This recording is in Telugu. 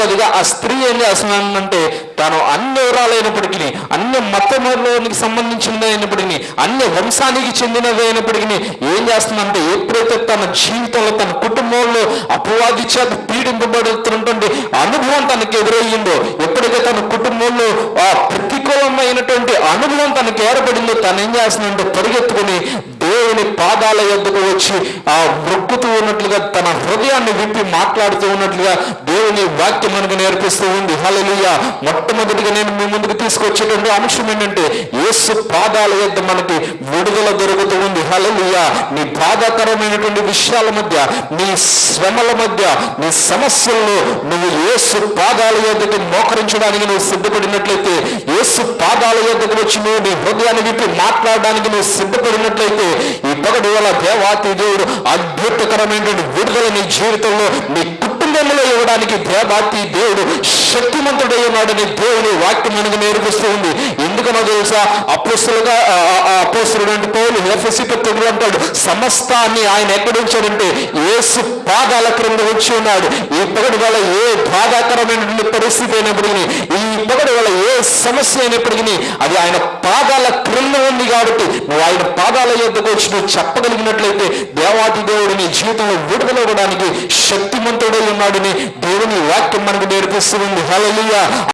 రెండవదిగా ఆ స్త్రీ ఏం చేస్తున్నానంటే తాను అన్ని వివరాలైనప్పటికీ అన్ని మతములోనికి సంబంధించినది అయినప్పటికీ అన్ని వంశానికి చెందినదైనప్పటికీ అయినప్పటికీ ఏం చేస్తుందంటే ఎప్పుడైతే తన జీవితంలో తన కుటుంబంలో అపవాది చేత పీడింపబడుతున్నటువంటి అనుభవం తనకు ఎదురయ్యిందో ఎప్పుడైతే తన కుటుంబంలో ఆ ప్రతికూలమైనటువంటి అనుభవం తనకు ఏర్పడిందో తను ఏం చేస్తుందంటే పరిగెత్తుకుని దేవుని పాదాల యొద్దకు వచ్చి ఆ మొక్కుతూ ఉన్నట్లుగా తన హృదయాన్ని విప్పి మాట్లాడుతూ ఉన్నట్లుగా దేవుని వాక్యం మనకు నేర్పిస్తూ ఉంది. హల్లెలూయ. మొట్టమొదటిగా నేను మీ ముందుకు తీసుకొచ్చేటువంటి అంశం ఏంటంటే యేసు పాదాల యొద్ద మనకి విడుదల దొరుకుతూ ఉంది నీ బాధాకరమైనటువంటి విషయాల మధ్య నీ శ్రమల మధ్య నీ సమస్యల్లో నువ్వు ఏసు పాదాల యొద్దకు మోకరించడానికి నువ్వు సిద్ధపడినట్లయితే ఏసు పాదాల యొద్దకు వచ్చి నువ్వు నీ హృదయాన్ని విప్పి మాట్లాడడానికి నువ్వు సిద్ధపడినట్లయితే ఈ పగటి వల్ల దేవాతి దేవుడు అద్భుతకరమైనటువంటి విడుదల నీ జీవితంలో నీ కుటుంబంలో ఇవ్వడానికి దేవాతి దేవుడు శక్తిమంతుడై ఉన్నాడని దేవుని వాక్యం మనకు నేర్పిస్తూ ఉంది. ఎందుకనో తెలుసా? అపోస్తులుగా అపోస్తుడు పౌలు ఎఫ్ఎస్సి పత్రుడు అంటాడు సమస్తాన్ని ఆయన ఎక్కడ ఉంచాడంటే యేసు పాదాల క్రింద వచ్చి ఉన్నాడు. ఈ పగటి వల్ల ఏ బాధాకరమైనటువంటి పరిస్థితి అయినప్పటికీ ఈ పగటి వల్ల ఏ సమస్య అయినప్పటికీ అది ఆయన పాదాల క్రింద ఉంది కాబట్టి నువ్వు ఆయన పాదాల యొద్దకు వచ్చి నువ్వు చెప్పగలిగినట్లయితే దేవాది దేవుడు నీ జీవితంలో విడుదలవ్వడానికి శక్తిమంతుడై ఉన్నాడని దేవుని వాక్యం మనకు నేర్పిస్తుంది హల్లెలూయా.